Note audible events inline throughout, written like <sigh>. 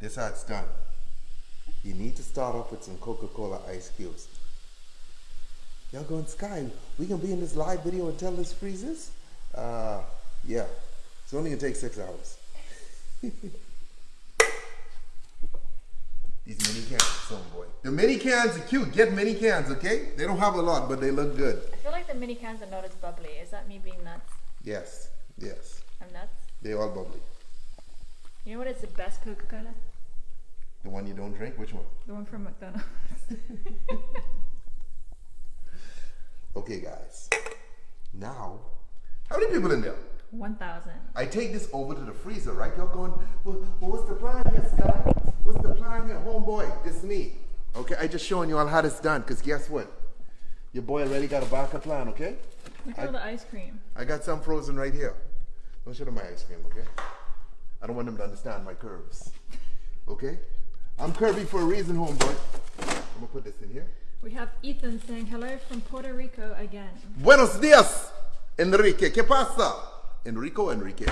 this how it's done. You need to start off with some Coca-Cola ice cubes. Y'all going Sky? We can be in this live video until this freezes? Uh, yeah. It's only gonna take six hours. <laughs> These mini cans, some boy. The mini cans are cute. Get mini cans, okay? They don't have a lot, but they look good. I feel like the mini cans are not as bubbly. Is that me being nuts? Yes, yes. I'm nuts. They're all bubbly. You know what is the best Coca Cola? The one you don't drink, which one? The one from McDonald's. <laughs> Okay, guys. Now, how many people in there? 1,000. I take this over to the freezer, right? Y'all going, well, what's the plan here, Sky? What's the plan here? Homeboy, this is me. Okay, I just showing you all how this done, because guess what? Your boy already got a backup plan, okay? Look at all the ice cream. I got some frozen right here. Don't show them my ice cream, okay? I don't want them to understand my curves. Okay? I'm curvy for a reason, homeboy. I'm gonna put this in here. We have Ethan saying hello from Puerto Rico again. Buenos dias, Enrique. ¿Qué pasa? Enrico, Enrique.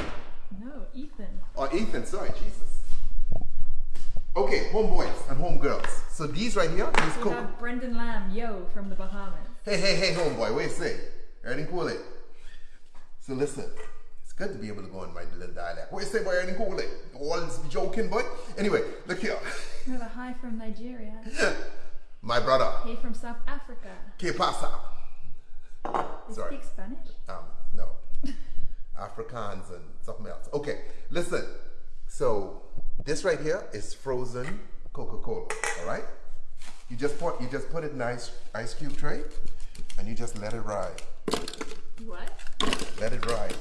No, Ethan. Or Ethan, sorry, Jesus. Okay, homeboys and homegirls. So these right here, these We cool. have Brendan Lamb, yo, from the Bahamas. Hey, hey, hey, homeboy, what you say? Everything cool it? So listen, good to be able to go in my little dialect. What you say, boy, everything cool it? All this joking, boy? Anyway, look here. We have a hi from Nigeria. <laughs> My brother, Hey from South Africa. ¿qué pasa? Sorry. speak Spanish? Um, no. <laughs> Afrikaans and something else. Okay, listen. So this right here is frozen Coca-Cola. All right. You just put you just put it in ice ice cube tray, and you just let it ride. What? Let it ride.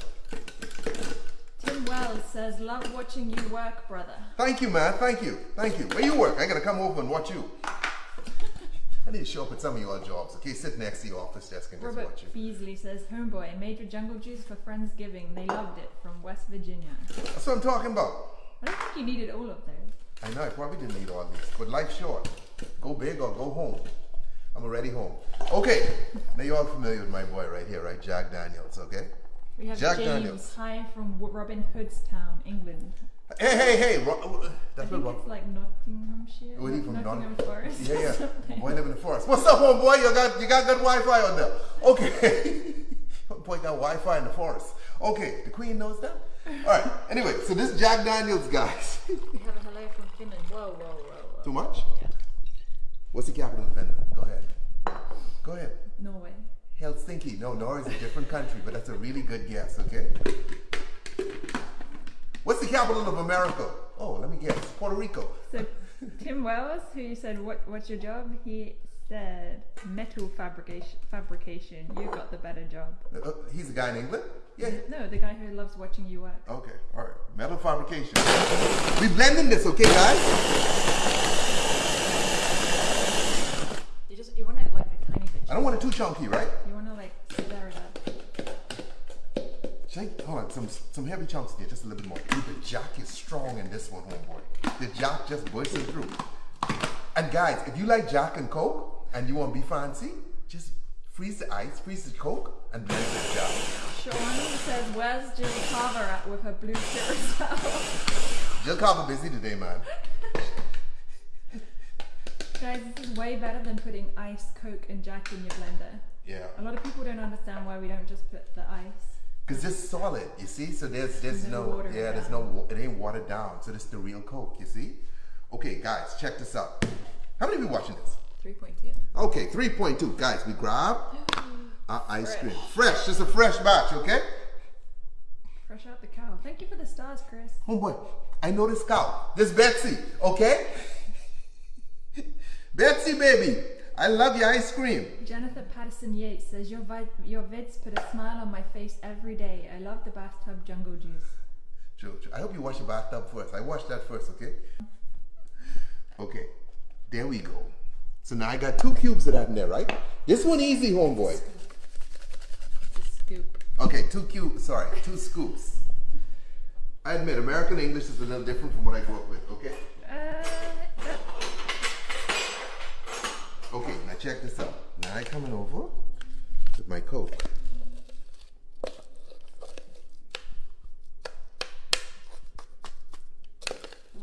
Tim Wells says, love watching you work, brother. Thank you, man. Thank you. Thank you. Where you work? I gotta come over and watch you. I need to show up at some of your jobs. Okay, sit next to your office desk and just watch you. Beasley says, Homeboy, made your jungle juice for Friendsgiving. They loved it from West Virginia. That's what I'm talking about. I don't think you needed all of those. I know I probably didn't need all these, but life's short. Go big or go home. I'm already home. Okay, now you're all familiar with my boy right here, right? Jack Daniels, okay? We have Jack James, Daniels. hi from Robin Hood's town, England. Hey, hey, hey! Ro- uh, I that's think what it's like Nottinghamshire. Where he from? Nottingham Don- Forest. Yeah, yeah. <laughs> Boy live in the forest. What's up, homeboy? You got you got good Wi-Fi on there. Okay. <laughs> boy got Wi-Fi in the forest. Okay, the queen knows that. All right. Anyway, so this Jack Daniels, guys. <laughs> We have a hello from Finland. Whoa, whoa, whoa, whoa. Too much? Yeah. What's the capital of Finland? Go ahead. Go ahead. Norway. Helsinki. No, Norway is a different country, but that's a really good guess, okay? What's the capital of America? Oh, let me guess. Puerto Rico. So Tim Wells, who you said, what, what's your job? He said metal fabrication. Fabrication. You got the better job. Uh, he's a guy in England? Yeah. No, the guy who loves watching you work. Okay, all right. Metal fabrication. We blending this, okay, guys? You just you want it like a tiny bit. I don't want it too chunky, right? You want to like stir it Shake, hold on, some some heavy chunks there, just a little bit more. Dude, the jack is strong in this one, homeboy. The jack just bursting through. And guys, if you like Jack and Coke and you want to be fancy, just freeze the ice, freeze the Coke, and blend the Jack. Shawnee says, "Where's Jill Carver at with her blue carousel?" Jill Carver busy today, man. Guys, this is way better than putting ice, Coke, and Jack in your blender. Yeah. A lot of people don't understand why we don't just put the ice. Cause it's solid, you see. So there's there's No no, water yeah, there's no it ain't watered down. So this is the real Coke, you see. Okay, guys, check this out. How many of you watching this? 3.2. Okay, 3.2. Guys, we grab <gasps> our ice cream. Fresh, just a fresh batch, okay? Fresh out the cow. Thank you for the stars, Chris. Oh boy, I know this cow. This Betsy, okay? <laughs> Betsy, baby, I love your ice cream. Jennifer Patterson Yates says, your, vi- your vids put a smile on my face every day. I love the bathtub jungle juice. True. I hope you wash the bathtub first. I washed that first, okay? Okay, there we go. So now I got two cubes of that in there, right? This one easy, homeboy. It's a scoop. Okay, two cubes, sorry, two scoops. I admit, American English is a little different from what I grew up with, okay? Uh, that- Okay, now check this out. Now I coming over with my Coke.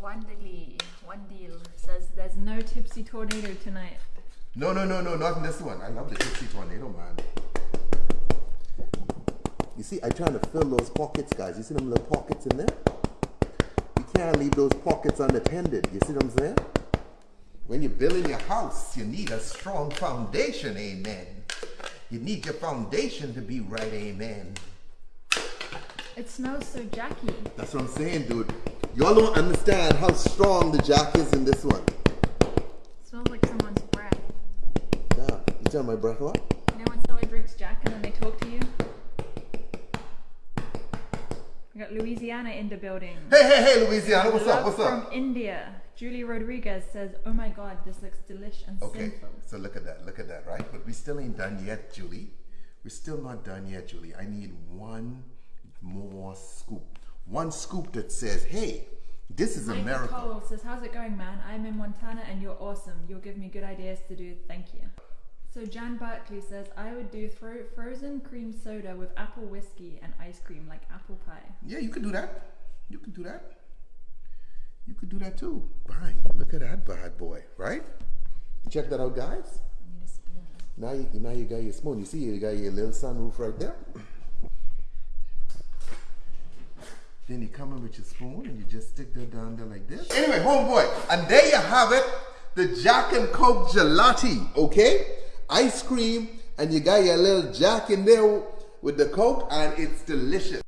Wanderly. One deal says there's no tipsy tornado tonight. No, no, no, no, not in this one. I love the Tipsy Tornado, man. You see, I'm trying to fill those pockets, guys. You see them little pockets in there? You can't leave those pockets unattended. You see what I'm saying? When you're building your house, you need a strong foundation, amen. You need your foundation to be right, amen. It smells so jacky. That's what I'm saying, dude. Y'all don't understand how strong the jack is in this one. It smells like someone's breath. Yeah, you tell my breath what? You know when somebody drinks Jack and then they talk to you? We got Louisiana in the building. Hey, hey, hey, Louisiana, what's Love up? What's up? from? India. Julie Rodriguez says, "Oh my God, this looks delish and Okay, sinful." so look at that, look at that, right? But we still ain't done yet, Julie. We're still not done yet, Julie. I need one more scoop. One scoop that says, hey, this is a Mikey. Cole says, "How's it going, man? I'm in Montana and you're awesome. You'll give me good ideas to do. Thank you." So Jan Barkley says, "I would do fro- frozen cream soda with apple whiskey and ice cream, like apple pie." Yeah, you could do that. You could do that. You could do that too. Bang, look at that bad boy, right? Check that out, guys? Now you, now you got your spoon. You see you got your little sunroof right there. Then you come in with your spoon and you just stick that down there like this. Anyway, homeboy, and there you have it. The Jack and Coke gelati, okay? Ice cream, and you got your little Jack in there with the Coke, and it's delicious.